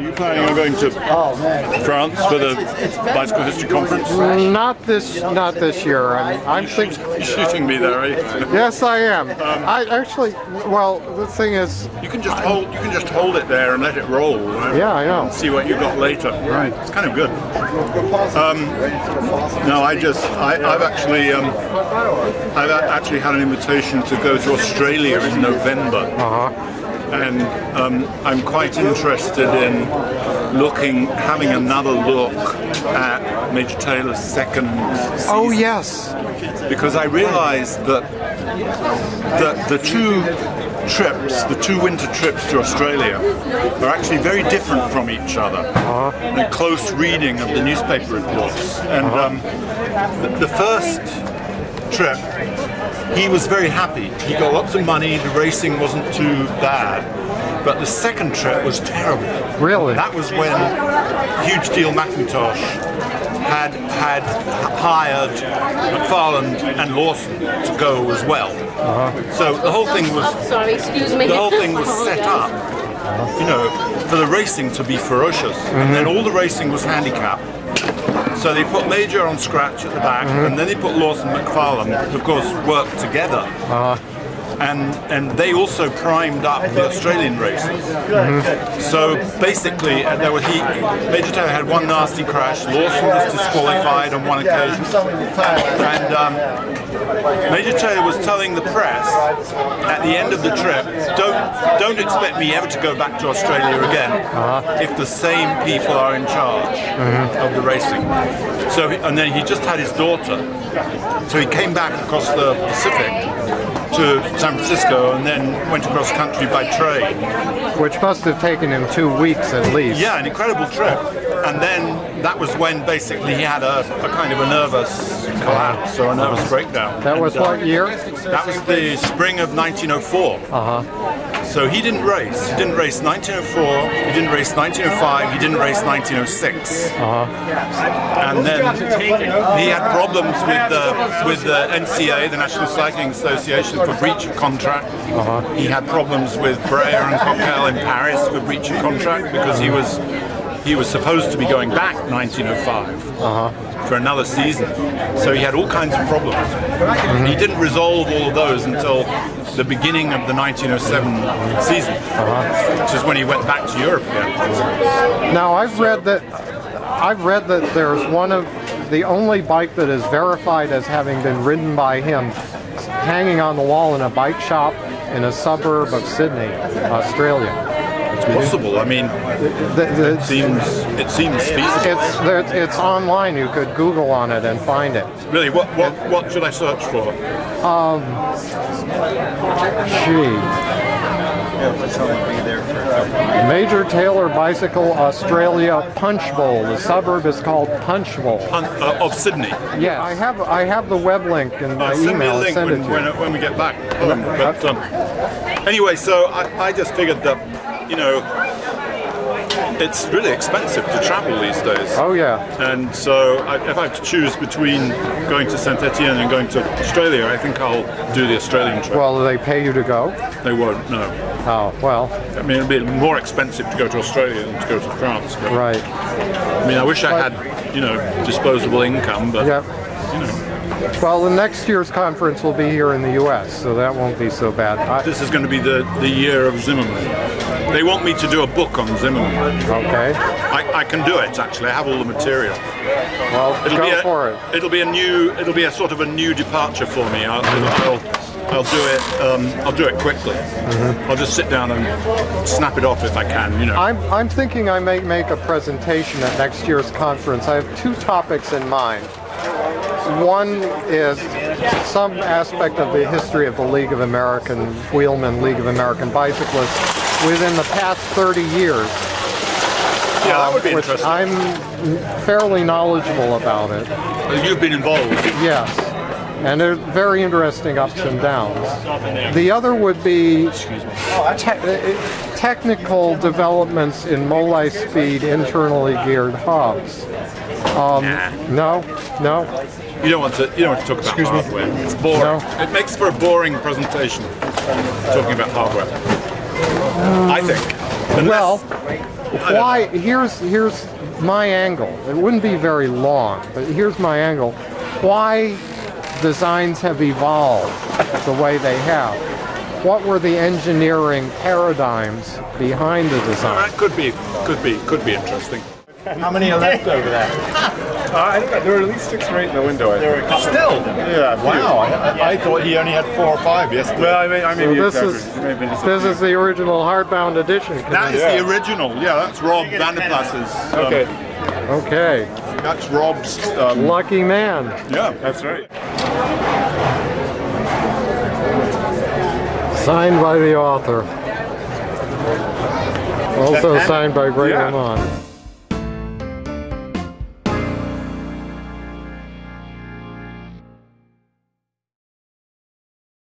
Are you planning on going to France for the Bicycle History Conference? Not this, not this year. I'm, I'm thinking. You're shooting me there, are you? Yes, I am. I actually, well, the thing is, You can just hold. You can just hold it there and let it roll. Right? yeah, I know. And see what you got later. Right. It's kind of good. Um, no, I just. I, I've actually. Um, I've actually had an invitation to go to Australia in November. Uh huh. And um, I'm quite interested in looking, having another look at Major Taylor's second season. Oh yes. Because I realised that that the two trips, the two winter trips to Australia, are actually very different from each other. A close reading of the newspaper reports, and um, the, the first trip he was very happy. He got lots of money, the racing wasn't too bad. But the second trip was terrible. Really? That was when Hugh D. McIntosh had had hired McFarland and Lawson to go as well. Uh-huh. So the whole thing was oh, Sorry, excuse me. the whole thing was oh, set up, you know, for the racing to be ferocious, mm-hmm. and then all the racing was handicapped. So they put Major on scratch at the back, mm-hmm. and then they put Lawson McFarland, of course worked together. Ah. And, and they also primed up the Australian races. So basically, uh, there he, Major Taylor had one nasty crash. Lawson was disqualified on one occasion, and um, Major Taylor was telling the press at the end of the trip, don't don't expect me ever to go back to Australia again if the same people are in charge of the racing. So and then he just had his daughter, so he came back across the Pacific to San Francisco and then went across country by train. Which must have taken him two weeks at least. Yeah, an incredible trip. And then that was when basically he had a, a kind of a nervous collapse or a nervous breakdown. That was And, uh, what year? That was the spring of 1904. Uh huh. So he didn't race. He didn't race 1904, he didn't race 1905, he didn't race 1906. Uh huh. And then he had problems with the, with the NCA, the National Cycling Association, for breach of contract. Uh-huh. He had problems with Breyer and Coquelle in Paris for breach of contract because he was he was supposed to be going back 1905 Uh-huh. for another season. So he had all kinds of problems. And he didn't resolve all of those until the beginning of the 1907 season, Uh-huh. which is when he went back to Europe again. Now I've read that I've read that there's one of the only bike that is verified as having been ridden by him hanging on the wall in a bike shop in a suburb of Sydney, Australia. It's possible. I mean, The, the, it seems it seems feasible. it's there, it's online. You could Google on it and find it. Really, what what what should I search for? Gee. Major Taylor Bicycle Australia Punchbowl. The suburb is called Punchbowl. Hunt, uh, of Sydney. Yes, I have I have the web link in Uh, my send me a email. Link send when, when, when we get back home. But um, anyway, so I, I just figured that you know it's really expensive to travel these days. Oh yeah. And so I, if I have to choose between going to Saint Etienne and going to Australia, I think I'll do the Australian trip. Well, do they pay you to go? they won't, no. Oh well, I mean, it'll be more expensive to go to Australia than to go to France. But, right. I mean, I wish I had, you know, disposable income, but Yep. you know. Well, the next year's conference will be here in the U.S., so that won't be so bad. I, This is going to be the, the year of Zimmerman. They want me to do a book on Zimmerman. okay. I, I can do it actually. I have all the material. Well, It'll go be a, for it. It'll be a new. It'll be a sort of a new departure for me. I'll, I'll, I'll do it. Um, I'll do it quickly. I'll just sit down and snap it off if I can. You know. I'm, I'm thinking I may make a presentation at next year's conference. I have two topics in mind. One is some aspect of the history of the League of American Wheelmen, League of American Bicyclists within the past 30 years. yeah, that would be which interesting. I'm fairly knowledgeable about it. You've been involved. Yes. And there's very interesting ups and downs. The other would be te- uh, technical developments in multi-speed internally geared hubs. Um, no, no, You don't want to. You don't want to talk about hardware. It's boring. No. It makes for a boring presentation talking about hardware. Um, I think. Unless- Well, why here's here's my angle it wouldn't be very long but here's my angle why designs have evolved the way they have what were the engineering paradigms behind the design That could be, could be, could be interesting. How many are left over there? Uh, I think there were at least six or eight in the window. I think. Still? Yeah. Wow, I, I thought he only had four or five yesterday. Well, I may, I may so be this is exaggerating. It may have been just a this is the original hardbound edition That is Yeah. the original. Yeah, that's Rob van der Plas's. um, Okay, okay that's Rob's. Um, lucky man Yeah. that's right. signed by the author also signed by Greg yeah. LeMond.